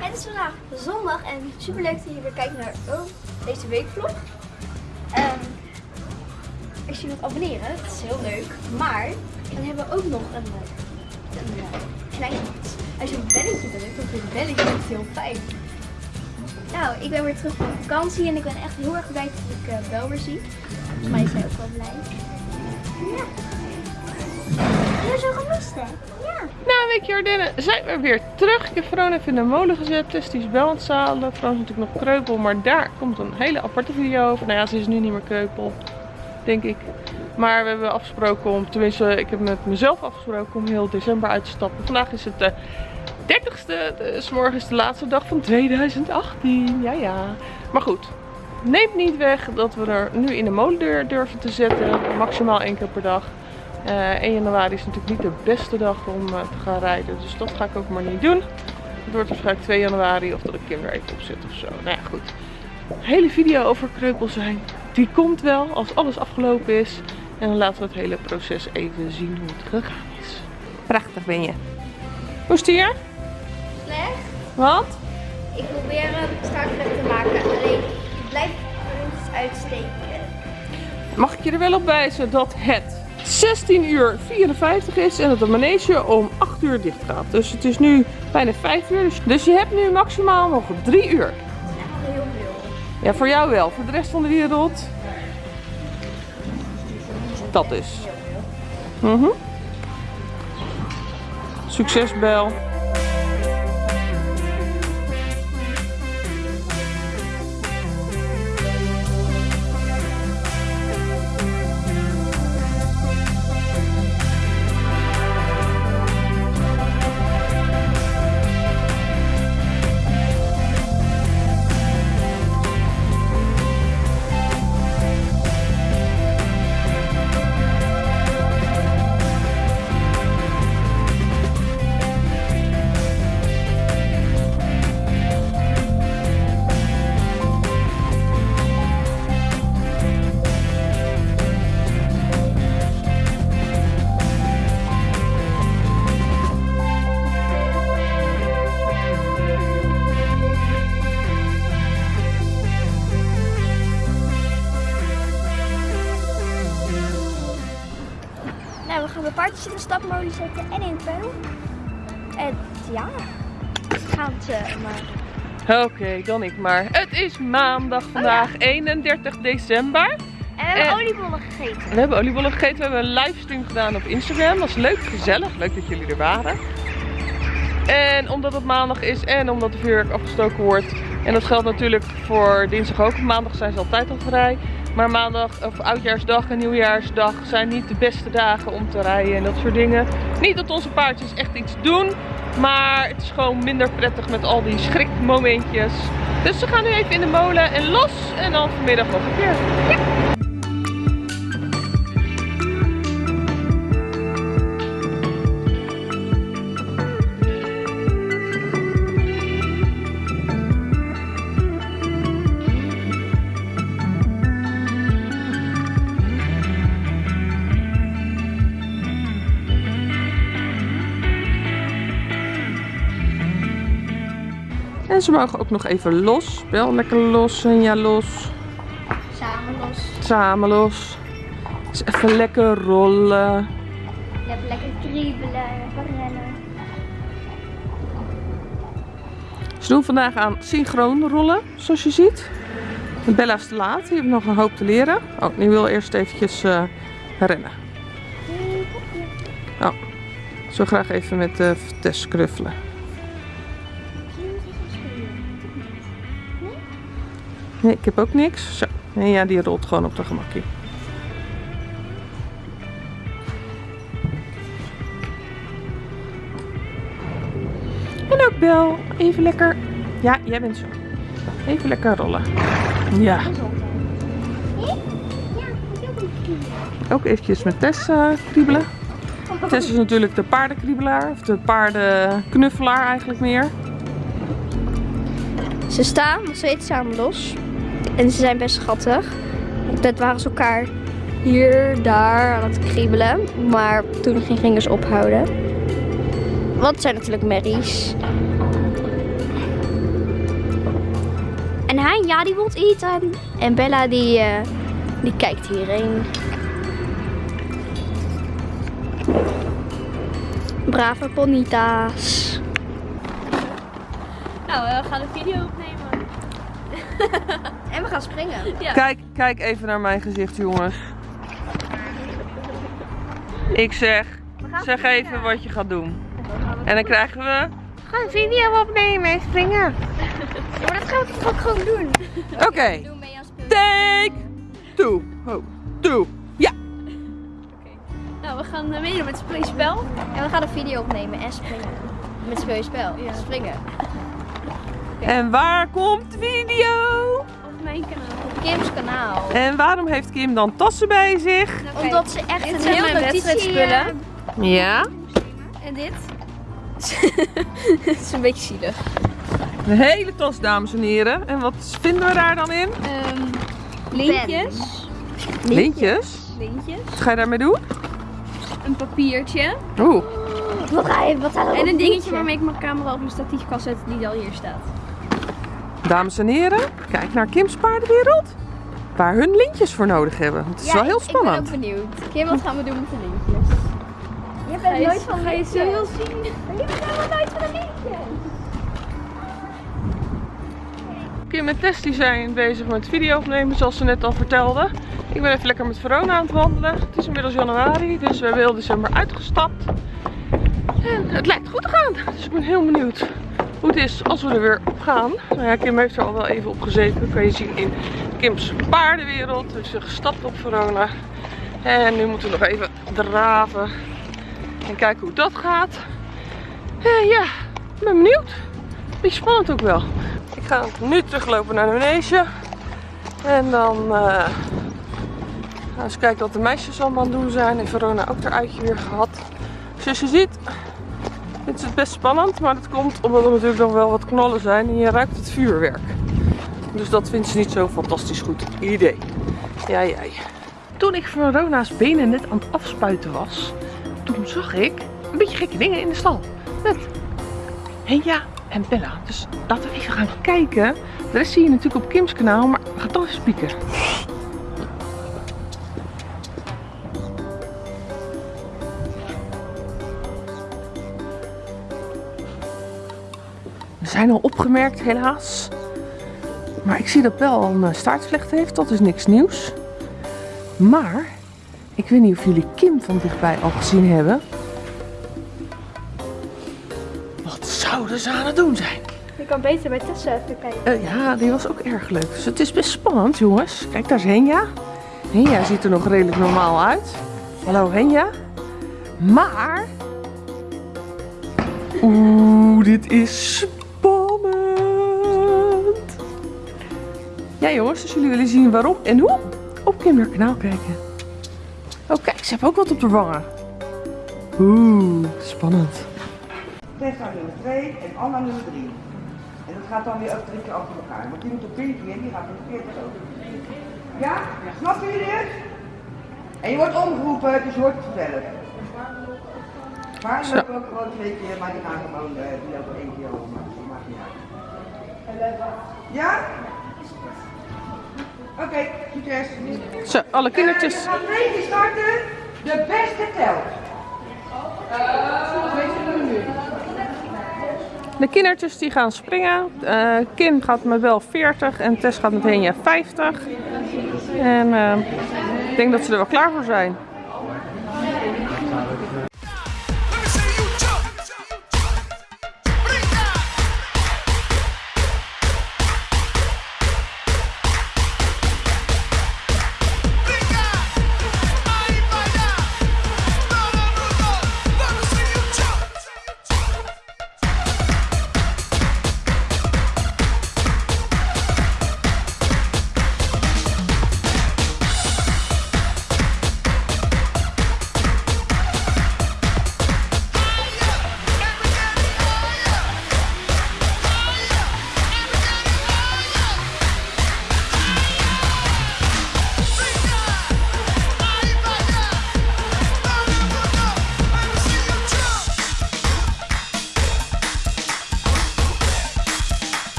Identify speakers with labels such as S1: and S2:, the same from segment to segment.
S1: Het is vandaag zondag en super leuk dat je weer kijkt naar oh, deze weekvlog. Als je wilt abonneren, dat is heel leuk. Maar dan hebben we ook nog een, een, een klein iets. Als je een belletje drukt op dit belletje, dat is heel fijn. Nou, ik ben weer terug van vakantie en ik ben echt heel erg blij dat ik uh, Bel weer zie. Volgens mij hij ook wel blij. Ja. Je hebt zo gemist, hè? Ja.
S2: Nou, weekje Ardennen zijn we weer terug. Ik heb Veron even in de molen gezet. Tess die is wel aan het zadelen. Veron is natuurlijk nog kreupel, maar daar komt een hele aparte video over. Nou ja, ze is nu niet meer kreupel, denk ik. Maar we hebben afgesproken om, tenminste ik heb met mezelf afgesproken om heel december uit te stappen. Vandaag is het de 30ste, dus morgen is de laatste dag van 2018. Ja, ja. Maar goed, neemt niet weg dat we er nu in de molen durven te zetten. Maximaal één keer per dag. Uh, eh, 1 januari is natuurlijk niet de beste dag om uh, te gaan rijden. Dus dat ga ik ook maar niet doen. Het wordt waarschijnlijk 2 januari of dat ik Kim er even op zet of zo. Nou ja, goed. Een hele video over kreupel zijn. Die komt wel als alles afgelopen is. En dan laten we het hele proces even zien hoe het gegaan is. Prachtig ben je. Hoe is het hier?
S1: Slecht.
S2: Wat?
S1: Ik probeer hem startelijk te maken. Alleen, ik blijf er uitsteken.
S2: Mag ik je er wel op wijzen dat het 16 uur 54 is en dat de manege om 8 uur dicht gaat. Dus het is nu bijna 5 uur. Dus, dus je hebt nu maximaal nog 3 uur. Ja, voor jou wel. Voor de rest van de wereld. Dat is. Mm -hmm. Succes, Bel.
S1: In de stapmolen zetten en in het peil. En ja, gaan ze maar.
S2: Oké, dan ik maar. Het is maandag vandaag, 31 december.
S1: En we hebben oliebollen gegeten.
S2: We hebben oliebollen gegeten. We hebben een livestream gedaan op Instagram. Dat was leuk, gezellig. Leuk dat jullie er waren. En omdat het maandag is en omdat de vuurwerk afgestoken wordt. En dat geldt natuurlijk voor dinsdag ook. Maandag zijn ze altijd al vrij. Maar maandag of oudjaarsdag en nieuwjaarsdag zijn niet de beste dagen om te rijden en dat soort dingen. Niet dat onze paardjes echt iets doen, maar het is gewoon minder prettig met al die schrikmomentjes. Dus ze gaan nu even in de molen en los en dan vanmiddag nog een keer. Ze mogen ook nog even los. Wel lekker los en ja los.
S1: Samen los.
S2: Samen los. Dus even lekker rollen.
S1: Even lekker kriebelen, even rennen.
S2: Ze doen vandaag aan synchroon rollen, zoals je ziet. Bella is te laat, die heeft nog een hoop te leren. Oh, die wil eerst eventjes uh, rennen. Oh, zo graag even met de uh, Tess kruffelen. Nee, ik heb ook niks. Zo. En ja, die rolt gewoon op de gemakkie. En ook Bel. Even lekker. Ja, jij bent zo. Even lekker rollen. Ja. Ook eventjes met Tess kriebelen. Tess is natuurlijk de paardenkriebelaar. Of de paardenknuffelaar eigenlijk meer.
S1: Ze staan nog steeds samen los. En ze zijn best schattig. Dat waren ze elkaar hier, daar aan het kriebelen. Maar toen gingen ze ophouden. Want het zijn natuurlijk merries. Hanja die wil eten. En Bella die, eh, die kijkt hierheen. Brave ponita's.
S3: Nou, we gaan een video opnemen.
S1: En we gaan springen.
S3: Ja.
S2: Kijk, kijk even naar mijn gezicht, jongens. Ik zeg, zeg even wat je gaat doen. En dan krijgen we... Ga een video opnemen en springen.
S1: Maar dat gaan we toch ook gewoon doen.
S2: Oké,
S1: Doe mee aan spelen.
S2: take two. Oh, two. Ja.
S3: Nou, we gaan eh, meedoen met het springspel.
S1: En we gaan een video opnemen en springen. Met speel je spel.
S3: Ja.
S1: Springen.
S2: En waar komt de video?
S3: Op mijn kanaal.
S1: Op Kim's kanaal.
S2: En waarom heeft Kim dan tassen bij zich?
S1: Omdat ze echt
S3: Dit
S1: een heel
S3: wedstrijdspullen.
S1: eh,
S2: Ja.
S3: En dit? Het is een beetje zielig.
S2: Een hele tas, dames en heren. En wat vinden we daar dan in?
S3: Ehm lintjes.
S2: Lintjes.
S3: Lintjes.
S2: Wat ga je daarmee doen?
S3: Een papiertje.
S2: Oeh.
S1: Wat ga je, wat er
S3: En een dingetje waarmee ik mijn camera op mijn statief kan zetten die al hier staat.
S2: Dames en heren, kijk naar Kim's paardenwereld. Waar hun lintjes voor nodig hebben. Het is
S1: Ja,
S2: wel heel spannend.
S1: Ik ben ook benieuwd. Kim, wat gaan we doen met de lintjes? Je bent nooit van
S3: ga je zo heel zien?
S1: Je bent helemaal nooit van de lintjes.
S2: Kim en Tess die zijn bezig met video opnemen, zoals ze net al vertelde. Ik ben even lekker met Verona aan het wandelen. Het is inmiddels januari, dus we hebben heel december uitgestapt. En het lijkt goed te gaan. Dus ik ben heel benieuwd hoe het is als we er weer op gaan. Nou ja, Kim heeft er al wel even op gezeten. Kan je zien in Kim's paardenwereld. Dus ze gestapt op Verona. En nu moeten we nog even draven. En kijken hoe dat gaat. Eh, ja, ik ben benieuwd. Beetje spannend ook wel. Ik ga nu teruglopen naar de manege. En dan gaan we eens kijken wat de meisjes allemaal aan het doen zijn. En Verona ook haar uitje weer gehad. Zoals je ziet, het is best spannend. Maar dat komt omdat er natuurlijk nog wel wat knollen zijn. En je ruikt het vuurwerk. Dus dat vindt ze niet zo'n fantastisch goed idee. Ja, jij. Toen ik Verona's benen net aan het afspuiten was, toen zag ik een beetje gekke dingen in de stal. Met Henja en Bella. Dus laten we even gaan kijken. De rest zie je natuurlijk op Kim's kanaal, maar gaan toch even spieken. Zijn al opgemerkt, helaas. Maar ik zie dat Bel al een eh, staartvlecht heeft, dat is niks nieuws. Maar, ik weet niet of jullie Kim van dichtbij al gezien hebben. Wat zouden ze aan het doen zijn?
S3: Je kan beter bij Tessa even kijken.
S2: Eh, ja, die was ook erg leuk. Dus het is best spannend, jongens. Kijk, daar is Henja. Henja ziet er nog redelijk normaal uit. Hallo, Henja. Maar... Oeh, dit is Ja, jongens, als jullie willen zien waarom en hoe, op Kim haar kanaal kijken. Oh, kijk, ze heeft ook wat op de wangen. Oeh, spannend.
S4: Tessa nummer 2 en Anna nummer 3. En dat gaat dan weer ook drie keer achter elkaar. Want die moet op pinkie en die gaat op 40 ook. Ja? Snappen jullie het? En je wordt omgeroepen, dus je hoort het vertellen. Maar
S2: Zo.
S4: lopen ook gewoon twee keer, maar die gaan gewoon, eh, die lopen één keer over, maar dat maakt niet uit. Ja? Oké, succes.
S2: Zo, alle kindertjes.
S4: Eh, we gaan twee keer starten. De beste telt. Uh, nu?
S2: De kindertjes die gaan springen. Eh, Kim gaat met wel 40 en Tess gaat met Henja 50. En eh, ik denk dat ze er wel klaar voor zijn.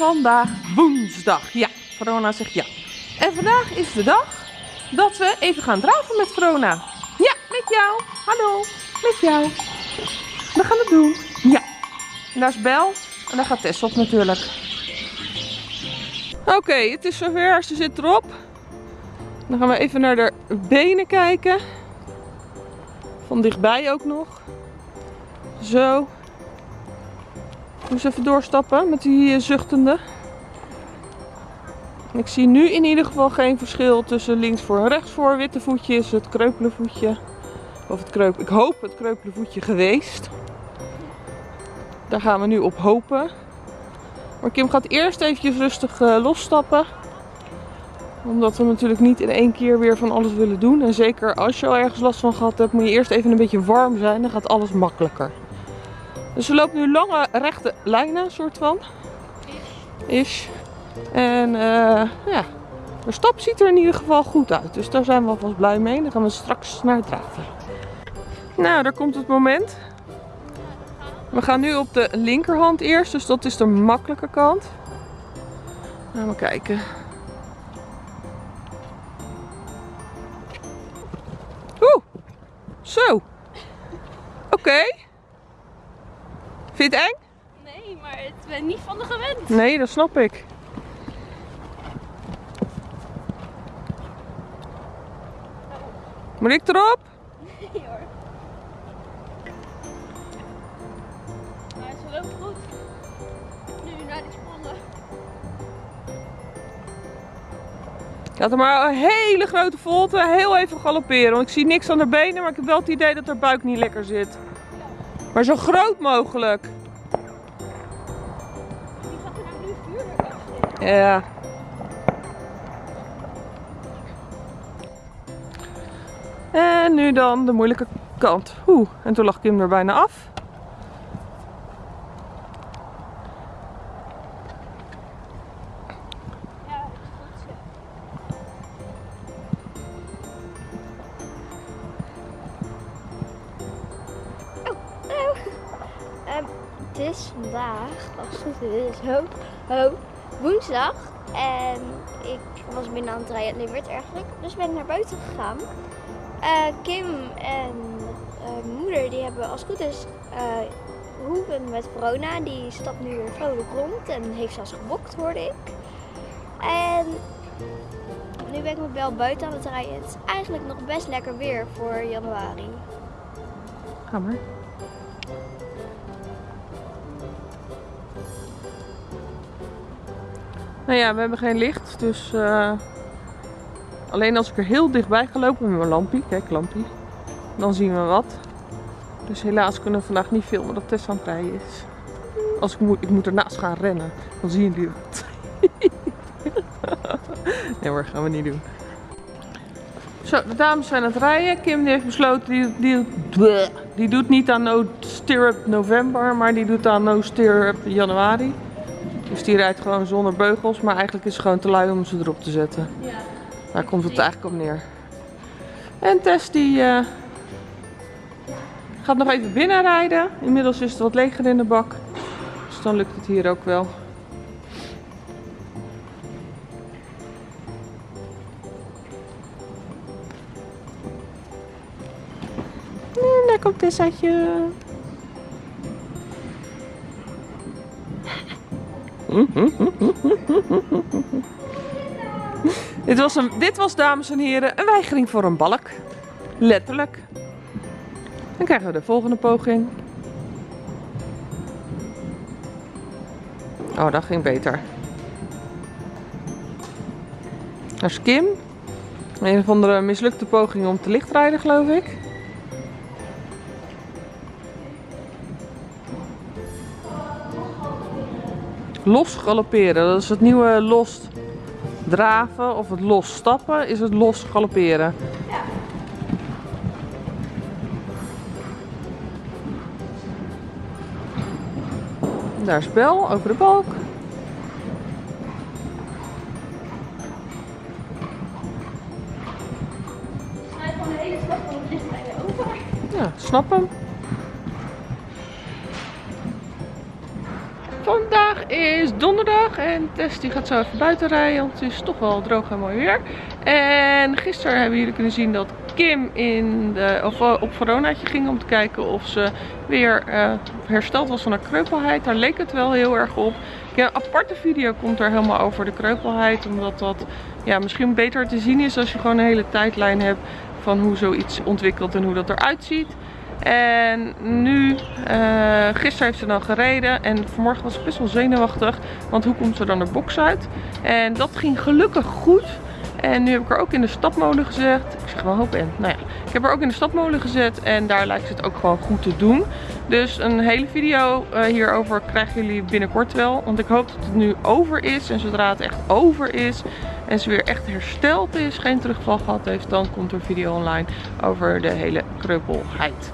S2: Vandaag woensdag. Ja, Verona zegt ja. En vandaag is de dag dat we even gaan draven met Verona. Ja, met jou. Hallo, met jou. We gaan het doen. Ja. Daar is Bel. En daar gaat Tess op natuurlijk. Oké, het is zover. Ze zit erop. Dan gaan we even naar de benen kijken. Van dichtbij ook nog. Zo. Dus even doorstappen met die eh, zuchtende. Ik zie nu in ieder geval geen verschil tussen links voor en rechts voor. Witte voetje is het kreupele voetje. Of het kreup, ik hoop het kreupele voetje geweest. Daar gaan we nu op hopen. Maar Kim gaat eerst eventjes rustig eh, losstappen. Omdat we natuurlijk niet in één keer weer van alles willen doen. En zeker als je al ergens last van gehad hebt, moet je eerst even een beetje warm zijn. Dan gaat alles makkelijker. Dus we lopen nu lange rechte lijnen, soort van. Is. En eh, ja, de stap ziet er in ieder geval goed uit. Dus daar zijn we alvast blij mee. Dan gaan we straks naar het draven. Nou, daar komt het moment. We gaan nu op de linkerhand eerst, dus dat is de makkelijke kant. Gaan we kijken. Oeh, zo. Oké. Vind je het eng?
S3: Nee, maar het ben niet van de gewend.
S2: Nee, dat snap ik. Moet ik erop?
S3: Nee hoor. Maar ze loopt goed. Nu naar die sprongen.
S2: Laat er maar een hele grote volte heel even galopperen. Want ik zie niks aan haar benen, maar ik heb wel het idee dat haar buik niet lekker zit. Maar zo groot mogelijk.
S3: Die gaat er nou nu vuurwerk afsteken.
S2: Ja. En nu dan de moeilijke kant. Oeh, en toen lag Kim er bijna af.
S3: Is
S1: vandaag, als het goed is, ho, ho, woensdag. En ik was binnen aan het rijden, nee, werd eigenlijk. Dus ben ik naar buiten gegaan. Eh, Kim en eh, moeder, die hebben als het goed is eh, hoeven met corona. Die stapt nu weer vrolijk rond en heeft zelfs gebokt, hoorde ik. En nu ben ik met Bel buiten aan het rijden. Het is eigenlijk nog best lekker weer voor januari.
S2: Ga Nou ja, we hebben geen licht, dus eh, alleen als ik er heel dichtbij ga lopen met mijn lampie, kijk lampie, dan zien we wat. Dus helaas kunnen we vandaag niet filmen dat Tess aan het rijden is. Als ik moet, ik moet ernaast gaan rennen, dan zien jullie het. nee hoor, gaan we niet doen. Zo, de dames zijn aan het rijden. Kim heeft besloten, die, die, die doet niet aan No Stirrup November, maar die doet aan No Stirrup Januari. Dus die rijdt gewoon zonder beugels, maar eigenlijk is het gewoon te lui om ze erop te zetten.
S3: Ja.
S2: Daar komt het eigenlijk op neer. En Tess die eh, gaat nog even binnenrijden. Inmiddels is het wat leger in de bak. Dus dan lukt het hier ook wel. En daar komt Tessaatje. Dit was, een, dit was, dames en heren, een weigering voor een balk. Letterlijk. Dan krijgen we de volgende poging. Oh, dat ging beter. Dat is Kim. Een of andere mislukte poging om te lichtrijden, geloof ik. Los galopperen, dat is het nieuwe los draven of het los stappen, is het los galopperen. Daar is Bel over de balk.
S3: Gewoon de van over.
S2: Ja, snap hem. Is donderdag en Tess die gaat zo even buiten rijden, want het is toch wel droog en mooi weer. En gisteren hebben jullie kunnen zien dat Kim in de, of, eh, op Veronaatje ging om te kijken of ze weer eh, hersteld was van haar kreupelheid. Daar leek het wel heel erg op. Een aparte video komt er helemaal over de kreupelheid, omdat dat ja, misschien beter te zien is als je gewoon een hele tijdlijn hebt van hoe zoiets ontwikkelt en hoe dat eruit ziet. En nu, eh, gisteren heeft ze dan gereden en vanmorgen was ze best wel zenuwachtig, want hoe komt ze dan de box uit? En dat ging gelukkig goed. En nu heb ik er ook in de stapmolen gezet. Ik zeg wel hoop en. Nou ja, ik heb er ook in de stapmolen gezet en daar lijkt het ook gewoon goed te doen. Dus een hele video eh, hierover krijgen jullie binnenkort wel. Want ik hoop dat het nu over is. En zodra het echt over is en ze weer echt hersteld is, geen terugval gehad heeft, dan komt er video online over de hele kreupelheid.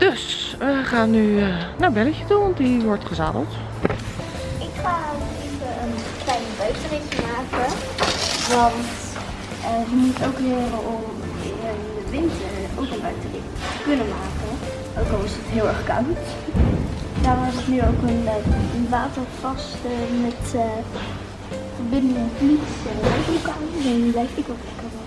S2: Dus we gaan nu eh, naar Belletje toe, want die wordt gezadeld.
S1: Ik ga even een kleine buitenritje maken. Want eh, je moet ook leren om in de winter ook een buitenrit te kunnen maken. Ook al is het heel erg koud. Daarom heb ik nu ook een, eh, een watervaste met uh, verbinding een regenboek aan. En die blijf ik ook lekker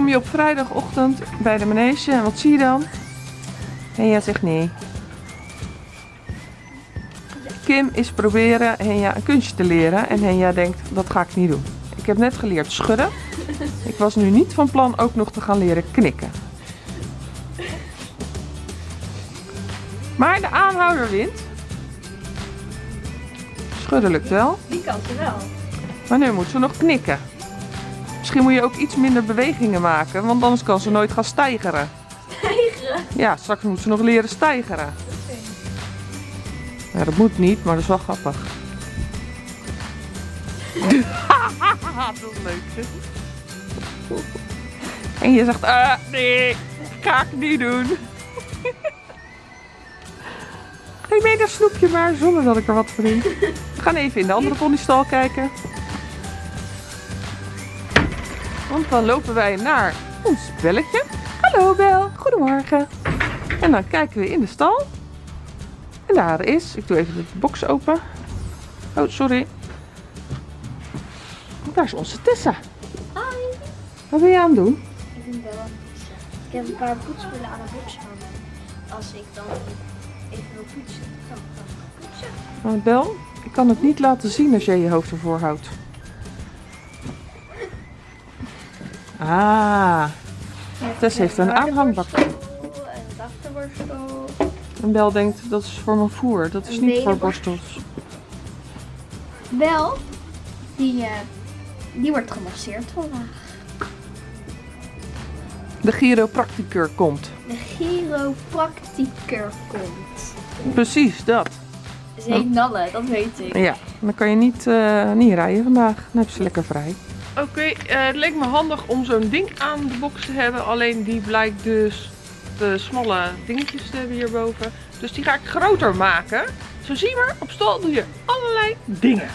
S2: kom je op vrijdagochtend bij de manege en wat zie je dan? Henja zegt nee. Kim is proberen Henja een kunstje te leren en Henja denkt dat ga ik niet doen. Ik heb net geleerd schudden. Ik was nu niet van plan ook nog te gaan leren knikken. Maar de aanhouder wint. Schudden lukt wel.
S1: Die kant wel.
S2: Maar nu moet ze nog knikken. Misschien moet je ook iets minder bewegingen maken, want anders kan ze nooit gaan stijgeren.
S1: Stijgeren?
S2: Ja, straks moet ze nog leren stijgeren. Ja, dat moet niet, maar dat is wel grappig. dat is leuk. En je zegt, ah, nee, ga ik niet doen. Geef mee dat snoepje maar, zonder dat ik er wat voor doe. We gaan even in de andere ponystal kijken. Want dan lopen wij naar ons belletje. Hallo Bel, goedemorgen. En dan kijken we in de stal. En daar is, ik doe even de box open. Oh, sorry. Daar is onze Tessa.
S1: Hoi.
S2: Wat ben je aan het doen?
S1: Ik vind wel een poetsen. Ik heb een paar poetspullen aan de box hangen. Als ik dan even wil poetsen, dan kan ik poetsen.
S2: Maar Bel, ik kan het niet laten zien als jij je hoofd ervoor houdt. Ah, Tess heeft een aanhangbak.
S1: En een achterborstel.
S2: En Bel denkt, dat is voor mijn voer. Dat is
S1: Een
S2: niet voor borstels.
S1: Bel, die, eh, die wordt gemasseerd vandaag.
S2: De chiropracticur komt.
S1: De chiropracticur komt.
S2: Precies, dat.
S1: Ze heet Nalle, dat weet ik.
S2: Ja, dan kan je niet, eh, niet rijden vandaag. Dan heb je ze lekker vrij. Oké, eh, het leek me handig om zo'n ding aan de box te hebben. Alleen die blijkt dus de smalle dingetjes te hebben hierboven. Dus die ga ik groter maken. Zo zie je maar, op stal doe je allerlei dingen.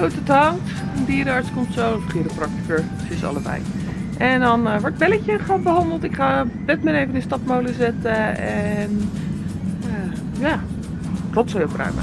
S2: Het hangt. Een dierenarts komt zo, een chiropracticur. Het is allebei. En dan eh, wordt belletje gaat behandeld. Ik ga Batman even in de stapmolen zetten. En eh, ja, rotzooi opruimen.